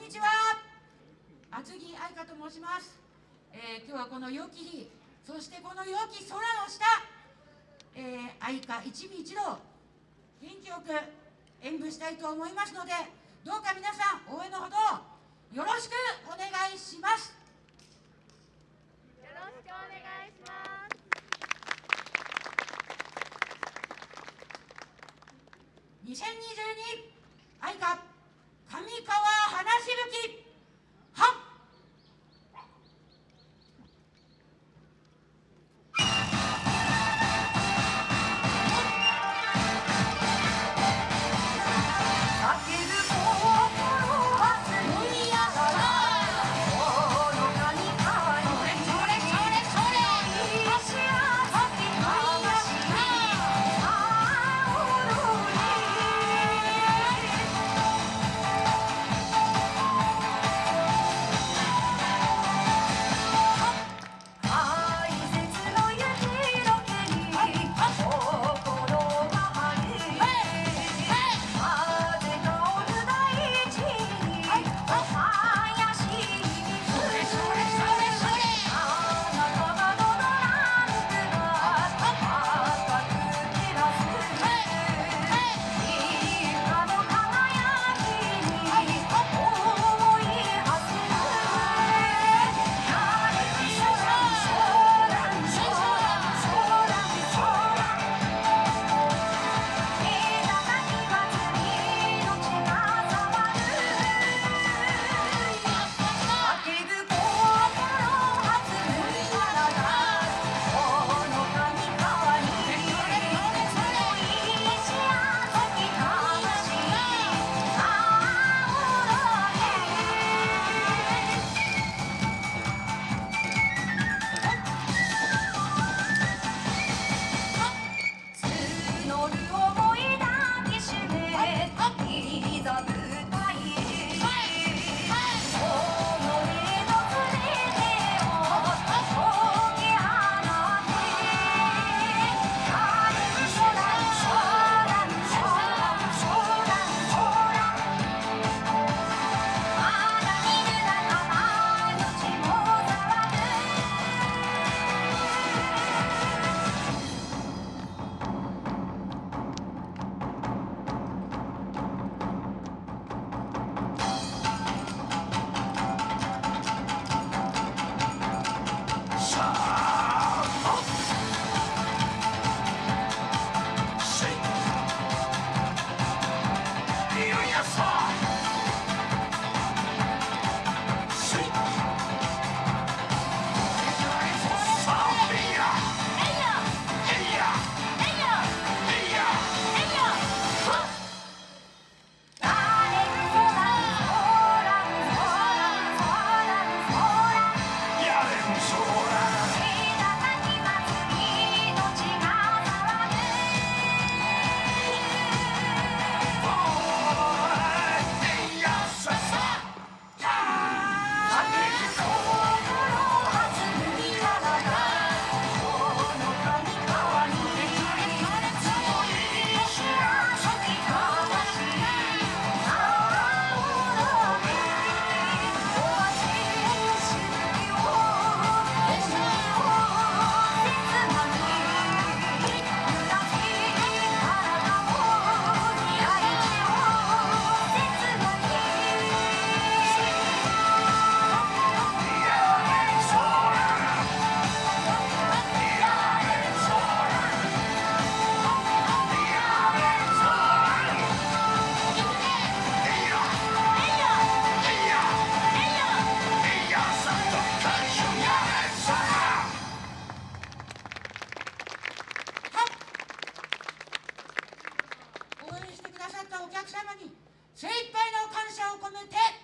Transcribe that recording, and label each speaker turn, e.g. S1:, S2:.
S1: んにちは。厚木愛香と申します、えー、今日はこの良き日。そしてこの良き空の下、えー、愛花一味一同元気よく演舞したいと思いますのでどうか皆さん応援のほどよろしくお願いします。
S2: よろしくお願いします。
S1: 2022お on the deck